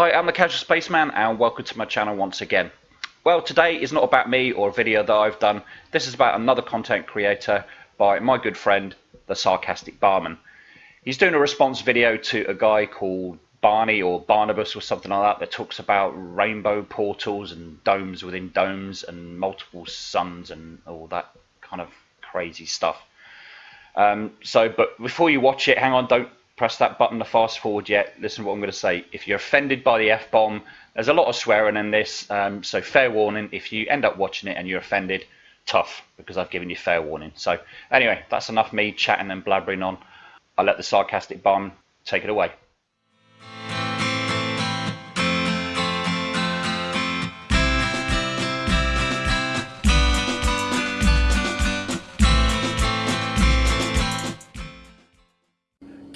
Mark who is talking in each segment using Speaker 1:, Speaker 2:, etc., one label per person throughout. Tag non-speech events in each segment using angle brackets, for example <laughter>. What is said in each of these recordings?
Speaker 1: Hi, I'm the Casual Spaceman and welcome to my channel once again. Well, today is not about me or a video that I've done. This is about another content creator by my good friend, the Sarcastic Barman. He's doing a response video to a guy called Barney or Barnabas or something like that that talks about rainbow portals and domes within domes and multiple suns and all that kind of crazy stuff. Um, so, but before you watch it, hang on, don't press that button to fast forward yet. Listen to what I'm going to say. If you're offended by the F bomb, there's a lot of swearing in this, um, so fair warning. If you end up watching it and you're offended, tough, because I've given you fair warning. So, anyway, that's enough me chatting and blabbering on. I'll let the Sarcastic Barman take it away.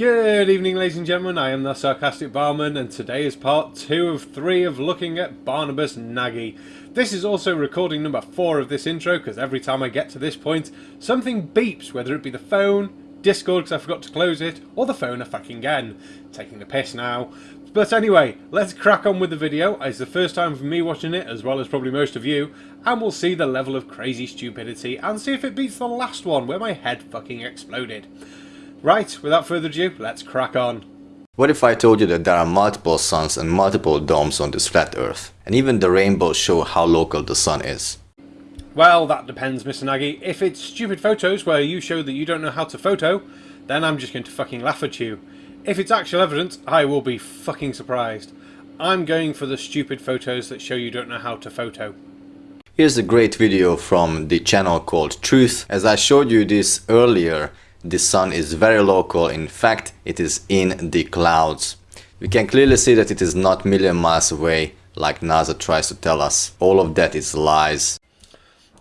Speaker 2: Good evening ladies and gentlemen, I am the Sarcastic Barman and today is part 2 of 3 of looking at Barnabas Nagy. This is also recording number 4 of this intro because every time I get to this point something beeps, whether it be the phone, Discord because I forgot to close it, or the phone a fucking again. Taking the piss now. But anyway, let's crack on with the video. It's the first time for me watching it as well as probably most of you and we'll see the level of crazy stupidity and see if it beats the last one where my head fucking exploded. Right, without further ado, let's crack on.
Speaker 3: What if I told you that there are multiple suns and multiple domes on this flat earth, and even the rainbows show how local the sun is?
Speaker 2: Well, that depends, Mr. Nagy. If it's stupid photos where you show that you don't know how to photo, then I'm just going to fucking laugh at you. If it's actual evidence, I will be fucking surprised. I'm going for the stupid photos that show you don't know how to photo.
Speaker 3: Here's a great video from the channel called Truth. As I showed you this earlier, the sun is very local, in fact it is in the clouds. We can clearly see that it is not million miles away like NASA tries to tell us. All of that is lies.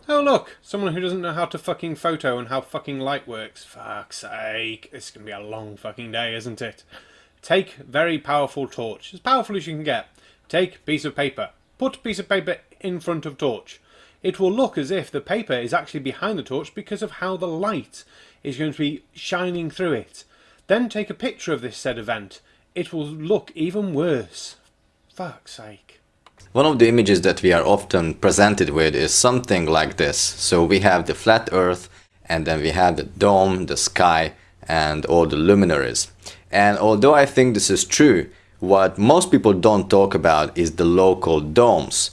Speaker 2: Oh look, someone who doesn't know how to fucking photo and how fucking light works. Fuck's sake, it's gonna be a long fucking day, isn't it? Take very powerful torch, as powerful as you can get. Take piece of paper, put piece of paper in front of torch. It will look as if the paper is actually behind the torch because of how the light is going to be shining through it. Then take a picture of this said event. It will look even worse. Fuck's sake.
Speaker 3: One of the images that we are often presented with is something like this. So we have the flat earth and then we have the dome, the sky and all the luminaries. And although I think this is true, what most people don't talk about is the local domes.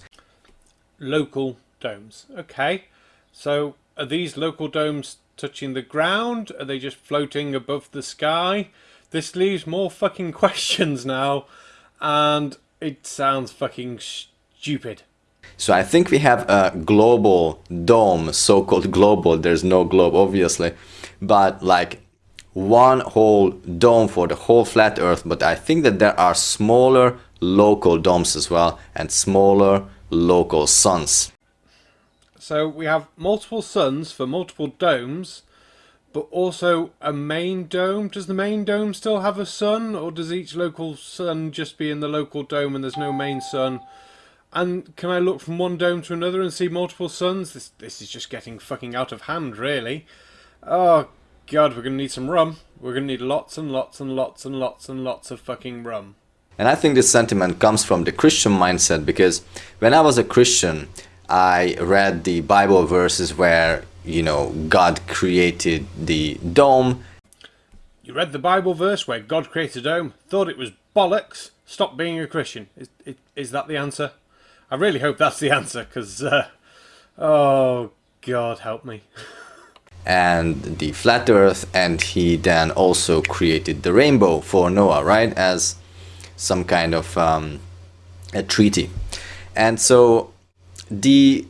Speaker 2: Local domes. Okay. So are these local domes touching the ground? Are they just floating above the sky? This leaves more fucking <laughs> questions now, and it sounds fucking stupid.
Speaker 3: So I think we have a global dome, so-called global, there's no globe obviously, but like one whole dome for the whole flat earth, but I think that there are smaller local domes as well and smaller local suns.
Speaker 2: So we have multiple suns for multiple domes, but also a main dome. Does the main dome still have a sun, or does each local sun just be in the local dome and there's no main sun? And can I look from one dome to another and see multiple suns? This this is just getting fucking out of hand, really. Oh god, we're gonna need some rum. We're gonna need lots and lots and lots and lots and lots of fucking rum.
Speaker 3: And I think this sentiment comes from the Christian mindset because when I was a Christian, I read the Bible verses where, you know, God created the dome.
Speaker 2: You read the Bible verse where God created a dome, thought it was bollocks, stopped being a Christian. Is, is, is that the answer? I really hope that's the answer, because, uh, oh, God help me.
Speaker 3: and the flat earth, and he then also created the rainbow for Noah, right? As some kind of um, a treaty. And so the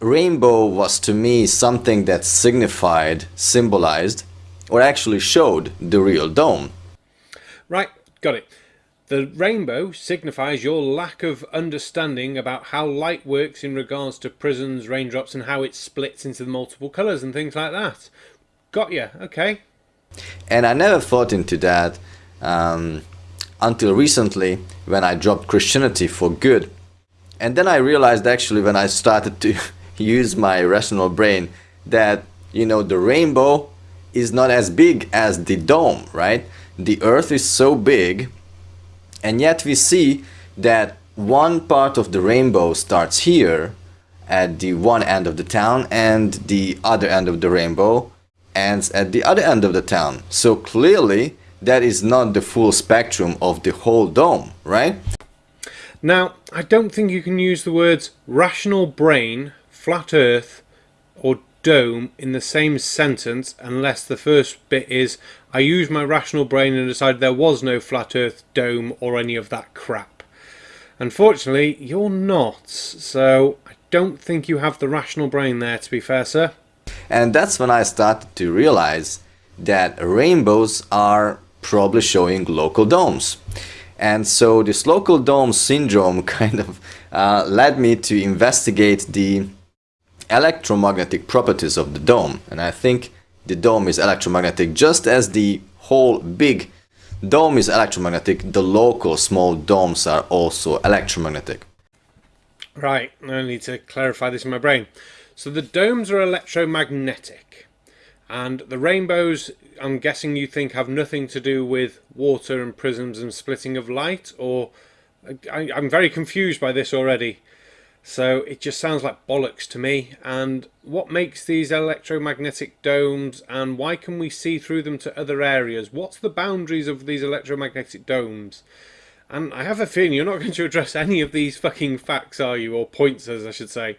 Speaker 3: rainbow was to me something that signified, symbolized, or actually showed the real dome.
Speaker 2: Right, got it. The rainbow signifies your lack of understanding about how light works in regards to prisms, raindrops, and how it splits into the multiple colours and things like that. Got you, okay.
Speaker 3: And I never thought into that um, until recently when I dropped Christianity for good and then I realized actually when I started to <laughs> use my rational brain that, you know, the rainbow is not as big as the dome, right? The earth is so big and yet we see that one part of the rainbow starts here at the one end of the town and the other end of the rainbow ends at the other end of the town. So clearly that is not the full spectrum of the whole dome, right?
Speaker 2: Now, I don't think you can use the words rational brain, flat earth, or dome in the same sentence unless the first bit is I used my rational brain and decided there was no flat earth, dome, or any of that crap. Unfortunately, you're not, so I don't think you have the rational brain there, to be fair, sir.
Speaker 3: And that's when I started to realize that rainbows are probably showing local domes. And so this local dome syndrome <laughs> kind of uh, led me to investigate the electromagnetic properties of the dome. And I think the dome is electromagnetic just as the whole big dome is electromagnetic, the local small domes are also electromagnetic.
Speaker 2: Right, I need to clarify this in my brain. So the domes are electromagnetic, and the rainbows, I'm guessing you think have nothing to do with water and prisms and splitting of light, or I, I'm very confused by this already. So it just sounds like bollocks to me. And what makes these electromagnetic domes and why can we see through them to other areas? What's the boundaries of these electromagnetic domes? And I have a feeling you're not going to address any of these fucking facts, are you? Or points, as I should say.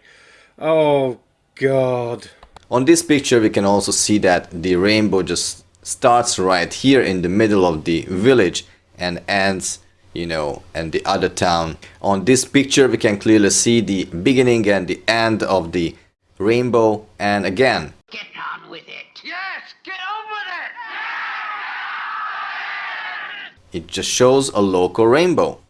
Speaker 2: Oh, God.
Speaker 3: On this picture we can also see that the rainbow just starts right here in the middle of the village and ends you know and the other town. On this picture we can clearly see the beginning and the end of the rainbow. And again.
Speaker 4: Get on with it. Yes get on with
Speaker 3: it! It just shows a local rainbow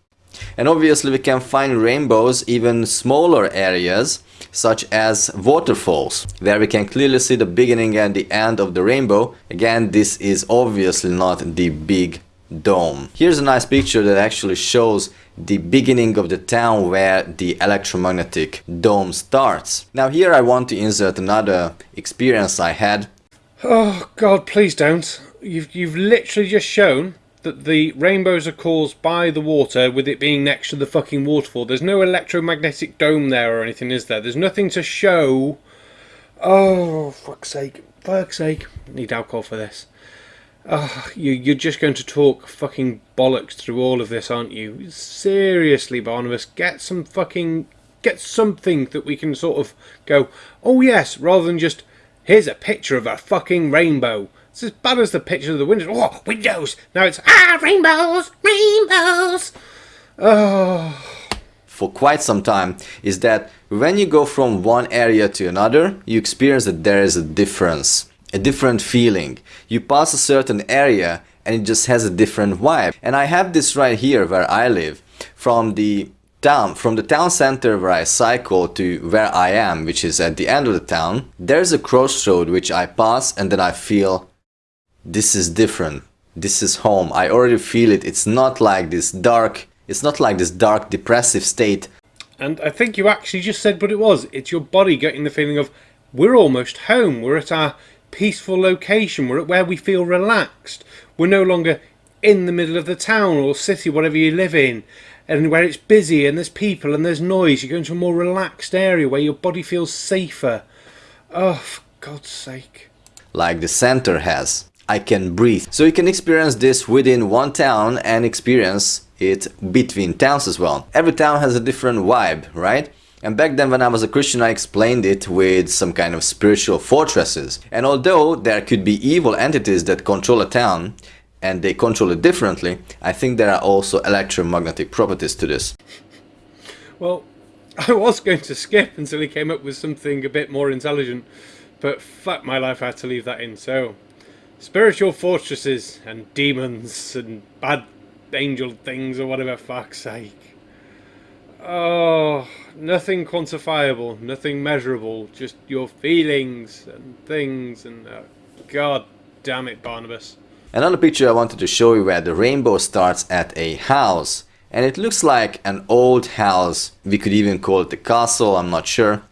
Speaker 3: and obviously we can find rainbows even smaller areas such as waterfalls where we can clearly see the beginning and the end of the rainbow. Again this is obviously not the big dome. Here's a nice picture that actually shows the beginning of the town where the electromagnetic dome starts. Now here I want to insert another experience I had.
Speaker 2: Oh god please don't. You've, you've literally just shown that the rainbows are caused by the water with it being next to the fucking waterfall. There's no electromagnetic dome there or anything, is there? There's nothing to show. Oh, fuck's sake. Fuck's sake. I need alcohol for this. Oh, you, you're just going to talk fucking bollocks through all of this, aren't you? Seriously, Barnabas, get some fucking... Get something that we can sort of go, oh yes, rather than just, here's a picture of a fucking rainbow. It's as bad as the picture of the windows. Oh, windows! Now it's, ah, rainbows! Rainbows! Oh.
Speaker 3: For quite some time is that when you go from one area to another, you experience that there is a difference, a different feeling. You pass a certain area and it just has a different vibe. And I have this right here where I live. From the town, from the town center where I cycle to where I am, which is at the end of the town, there's a crossroad which I pass and then I feel this is different. This is home. I already feel it. It's not like this dark, it's not like this dark depressive state.
Speaker 2: And I think you actually just said what it was. It's your body getting the feeling of, we're almost home. We're at our peaceful location. We're at where we feel relaxed. We're no longer in the middle of the town or city, whatever you live in, and where it's busy and there's people and there's noise. You go into a more relaxed area where your body feels safer. Oh, for God's sake.
Speaker 3: Like the center has. I can breathe. So you can experience this within one town and experience it between towns as well. Every town has a different vibe, right? And back then when I was a Christian I explained it with some kind of spiritual fortresses. And although there could be evil entities that control a town and they control it differently, I think there are also electromagnetic properties to this.
Speaker 2: Well, <laughs> I was going to skip until he came up with something a bit more intelligent, but fuck my life I had to leave that in, so spiritual fortresses and demons and bad angel things or whatever fuck's sake. Oh, nothing quantifiable, nothing measurable, just your feelings and things and uh, god damn it Barnabas.
Speaker 3: Another picture I wanted to show you where the rainbow starts at a house and it looks like an old house, we could even call it a castle, I'm not sure.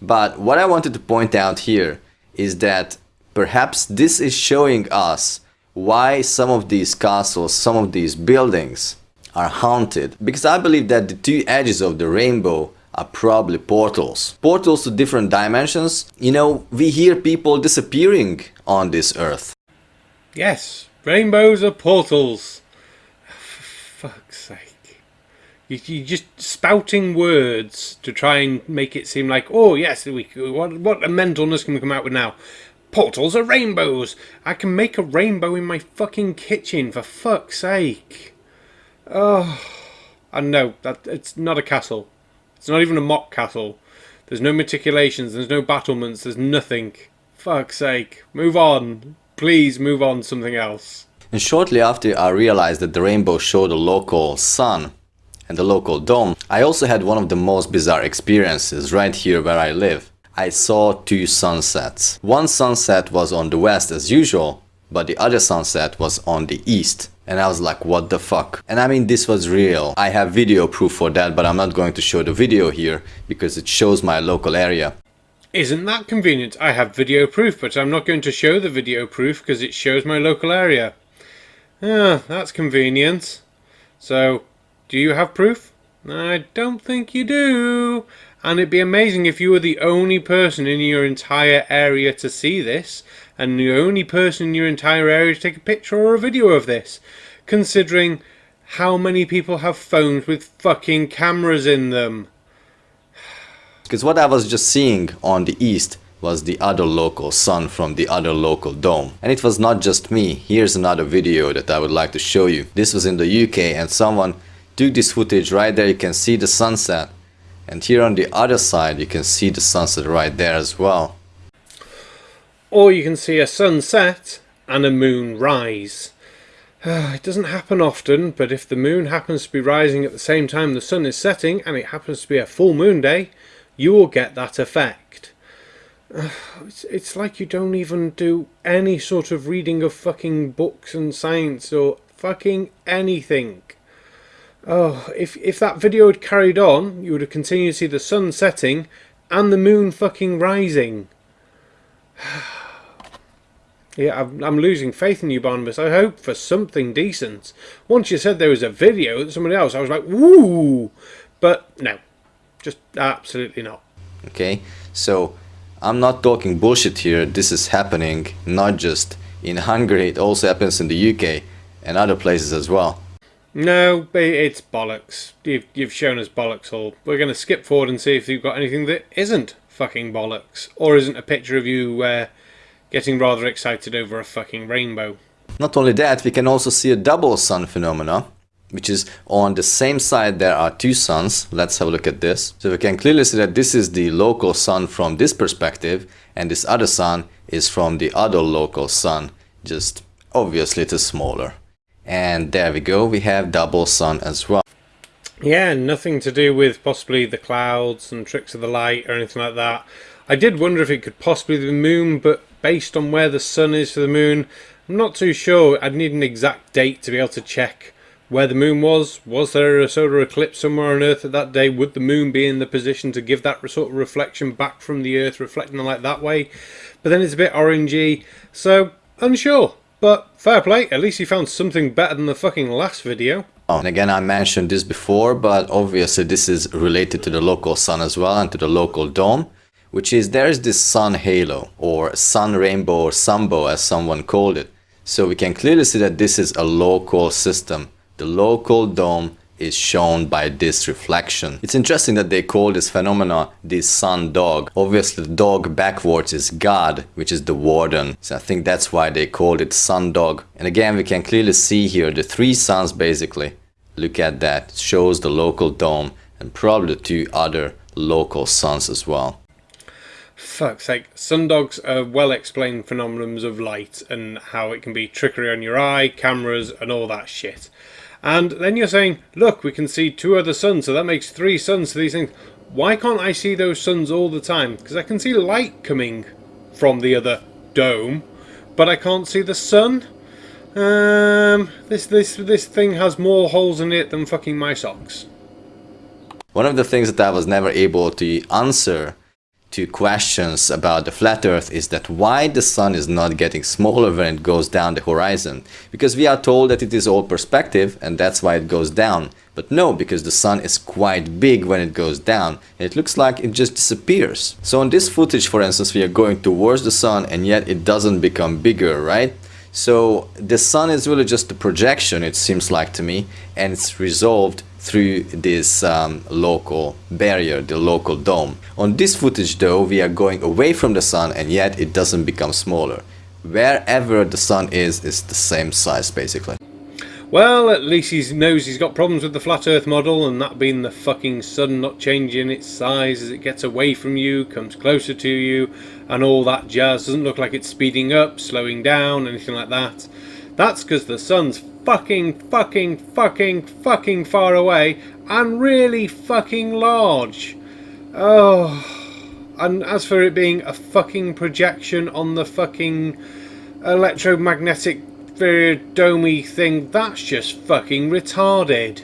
Speaker 3: But what I wanted to point out here is that Perhaps this is showing us why some of these castles, some of these buildings are haunted because I believe that the two edges of the rainbow are probably portals. Portals to different dimensions. You know, we hear people disappearing on this earth.
Speaker 2: Yes, rainbows are portals. For fuck's sake. You, you're just spouting words to try and make it seem like, oh yes, we, what, what a mentalness can we come out with now? Portals are rainbows. I can make a rainbow in my fucking kitchen, for fuck's sake. Oh, and no, that it's not a castle. It's not even a mock castle. There's no machicolations, there's no battlements, there's nothing. Fuck's sake. Move on. Please move on something else.
Speaker 3: And shortly after I realized that the rainbow showed a local sun and the local dome, I also had one of the most bizarre experiences right here where I live. I saw two sunsets. One sunset was on the west as usual, but the other sunset was on the east. And I was like, what the fuck? And I mean, this was real. I have video proof for that, but I'm not going to show the video here because it shows my local area.
Speaker 2: Isn't that convenient? I have video proof, but I'm not going to show the video proof because it shows my local area. Ah, that's convenient. So, do you have proof? I don't think you do. And it'd be amazing if you were the only person in your entire area to see this, and the only person in your entire area to take a picture or a video of this, considering how many people have phones with fucking cameras in them.
Speaker 3: Because what I was just seeing on the east was the other local sun from the other local dome. And it was not just me. Here's another video that I would like to show you. This was in the UK and someone took this footage right there. You can see the sunset and here on the other side, you can see the sunset right there as well.
Speaker 2: Or you can see a sunset and a moon rise. <sighs> it doesn't happen often, but if the moon happens to be rising at the same time the sun is setting, and it happens to be a full moon day, you will get that effect. <sighs> it's, it's like you don't even do any sort of reading of fucking books and science or fucking anything. Oh, if, if that video had carried on, you would have continued to see the sun setting and the moon fucking rising. <sighs> yeah, I'm, I'm losing faith in you, Barnabas. I hope for something decent. Once you said there was a video that somebody else, I was like, woo! But no, just absolutely not.
Speaker 3: Okay, so I'm not talking bullshit here. This is happening not just in Hungary, it also happens in the UK and other places as well.
Speaker 2: No, it's bollocks. You've, you've shown us bollocks all. We're going to skip forward and see if you've got anything that isn't fucking bollocks. Or isn't a picture of you uh, getting rather excited over a fucking rainbow.
Speaker 3: Not only that, we can also see a double sun phenomena. Which is on the same side there are two suns. Let's have a look at this. So we can clearly see that this is the local sun from this perspective. And this other sun is from the other local sun. Just obviously it is smaller. And there we go, we have double sun as well.
Speaker 2: Yeah, nothing to do with possibly the clouds and tricks of the light or anything like that. I did wonder if it could possibly be the moon, but based on where the sun is for the moon, I'm not too sure. I'd need an exact date to be able to check where the moon was. Was there a solar eclipse somewhere on Earth at that day? Would the moon be in the position to give that sort of reflection back from the Earth, reflecting the light that way? But then it's a bit orangey, so unsure. But fair play, at least you found something better than the fucking last video.
Speaker 3: Oh, and again, I mentioned this before, but obviously this is related to the local sun as well and to the local dome, which is there is this sun halo or sun rainbow or sunbow as someone called it. So we can clearly see that this is a local system. The local dome is shown by this reflection. It's interesting that they call this phenomena the sun dog. Obviously the dog backwards is God, which is the warden. So I think that's why they called it sun dog. And again, we can clearly see here the three suns basically. Look at that, it shows the local dome and probably two other local suns as well.
Speaker 2: Fuck's sake, sundogs are well explained phenomenons of light and how it can be trickery on your eye, cameras and all that shit. And then you're saying, look, we can see two other suns, so that makes three suns to these things. Why can't I see those suns all the time? Because I can see light coming from the other dome, but I can't see the sun. Um, this this this thing has more holes in it than fucking my socks.
Speaker 3: One of the things that I was never able to answer to questions about the flat earth is that why the sun is not getting smaller when it goes down the horizon. Because we are told that it is all perspective and that's why it goes down. But no because the sun is quite big when it goes down. And it looks like it just disappears. So in this footage for instance we are going towards the sun and yet it doesn't become bigger right so the sun is really just a projection it seems like to me and it's resolved through this um, local barrier, the local dome. On this footage though, we are going away from the sun and yet it doesn't become smaller. Wherever the sun is, it's the same size basically.
Speaker 2: Well, at least he knows he's got problems with the flat earth model and that being the fucking sun not changing its size as it gets away from you, comes closer to you and all that jazz. Doesn't look like it's speeding up, slowing down, anything like that. That's because the sun's fucking, fucking, fucking, fucking far away and really fucking large. Oh, and as for it being a fucking projection on the fucking electromagnetic domey thing, that's just fucking retarded.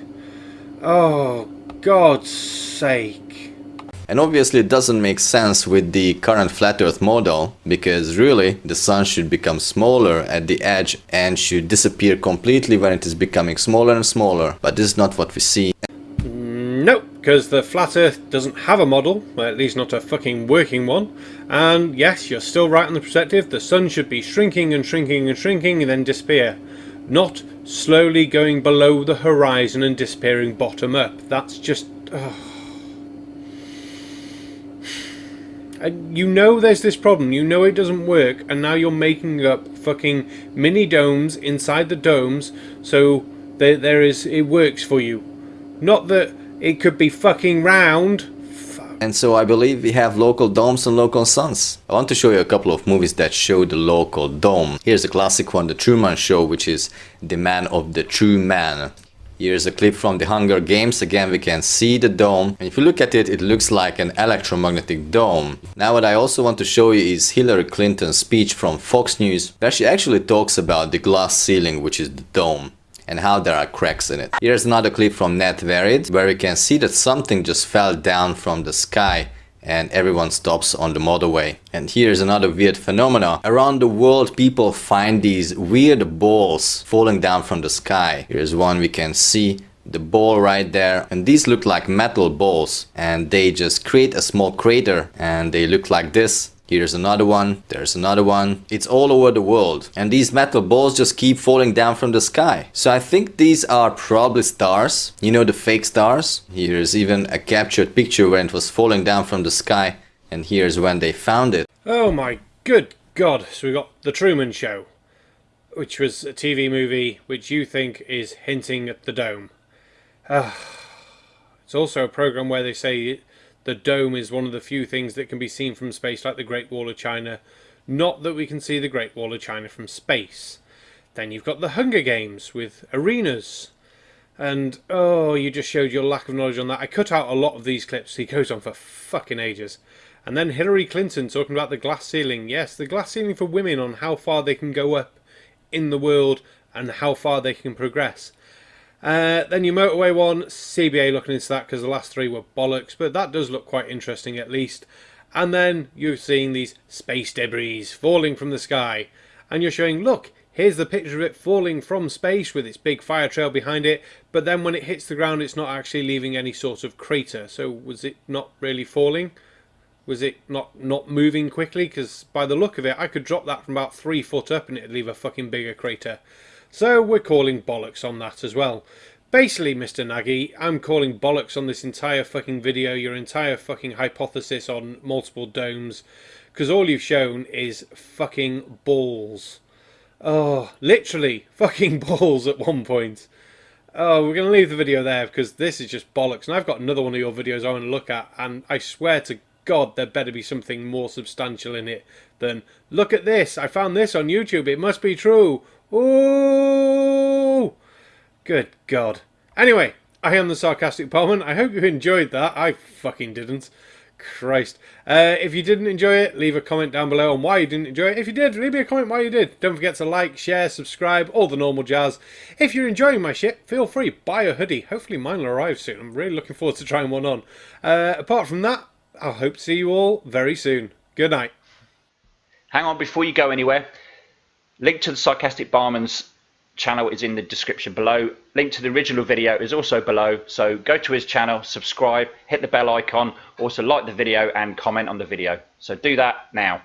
Speaker 2: Oh, God's sake.
Speaker 3: And obviously it doesn't make sense with the current flat earth model because really the sun should become smaller at the edge and should disappear completely when it is becoming smaller and smaller. But this is not what we see.
Speaker 2: Nope, because the flat earth doesn't have a model, at least not a fucking working one. And yes, you're still right on the perspective, the sun should be shrinking and shrinking and shrinking and then disappear. Not slowly going below the horizon and disappearing bottom up. That's just... You know there's this problem, you know it doesn't work, and now you're making up fucking mini domes inside the domes so there, there is it works for you. Not that it could be fucking round.
Speaker 3: And so I believe we have local domes and local suns. I want to show you a couple of movies that show the local dome. Here's a classic one, The Truman Show, which is the man of the true man. Here's a clip from the Hunger Games. Again, we can see the dome. And if you look at it, it looks like an electromagnetic dome. Now what I also want to show you is Hillary Clinton's speech from Fox News, where she actually talks about the glass ceiling, which is the dome and how there are cracks in it. Here's another clip from NetVarid, where we can see that something just fell down from the sky and everyone stops on the motorway. And here's another weird phenomena. Around the world people find these weird balls falling down from the sky. Here's one we can see the ball right there and these look like metal balls and they just create a small crater and they look like this Here's another one, there's another one. It's all over the world. And these metal balls just keep falling down from the sky. So I think these are probably stars. You know the fake stars? Here's even a captured picture when it was falling down from the sky. And here's when they found it.
Speaker 2: Oh my good god. So we got The Truman Show. Which was a TV movie which you think is hinting at the dome. Uh, <sighs> it's also a program where they say the dome is one of the few things that can be seen from space like the Great Wall of China. Not that we can see the Great Wall of China from space. Then you've got the Hunger Games with arenas. And, oh, you just showed your lack of knowledge on that. I cut out a lot of these clips. He goes on for fucking ages. And then Hillary Clinton talking about the glass ceiling. Yes, the glass ceiling for women on how far they can go up in the world and how far they can progress. Uh, then your motorway one, CBA looking into that because the last three were bollocks, but that does look quite interesting at least. And then you're seeing these space debris falling from the sky, and you're showing, look, here's the picture of it falling from space with its big fire trail behind it, but then when it hits the ground, it's not actually leaving any sort of crater. So was it not really falling? Was it not not moving quickly? Because by the look of it, I could drop that from about three foot up and it'd leave a fucking bigger crater. So we're calling bollocks on that as well. Basically, Mr. Nagy, I'm calling bollocks on this entire fucking video, your entire fucking hypothesis on multiple domes, because all you've shown is fucking balls. Oh, literally fucking <laughs> balls at one point. Oh, we're going to leave the video there because this is just bollocks. And I've got another one of your videos I want to look at, and I swear to God there better be something more substantial in it than, look at this, I found this on YouTube, it must be true. Ooh! Good God. Anyway, I am the Sarcastic Barman. I hope you enjoyed that. I fucking didn't. Christ. Uh, if you didn't enjoy it, leave a comment down below on why you didn't enjoy it. If you did, leave me a comment why you did. Don't forget to like, share, subscribe, all the normal jazz. If you're enjoying my shit, feel free, buy a hoodie. Hopefully mine will arrive soon. I'm really looking forward to trying one on. Uh, apart from that, I'll hope to see you all very soon. Good night.
Speaker 1: Hang on, before you go anywhere, link to the Sarcastic Barman's channel is in the description below. Link to the original video is also below. So go to his channel, subscribe, hit the bell icon, also like the video and comment on the video. So do that now.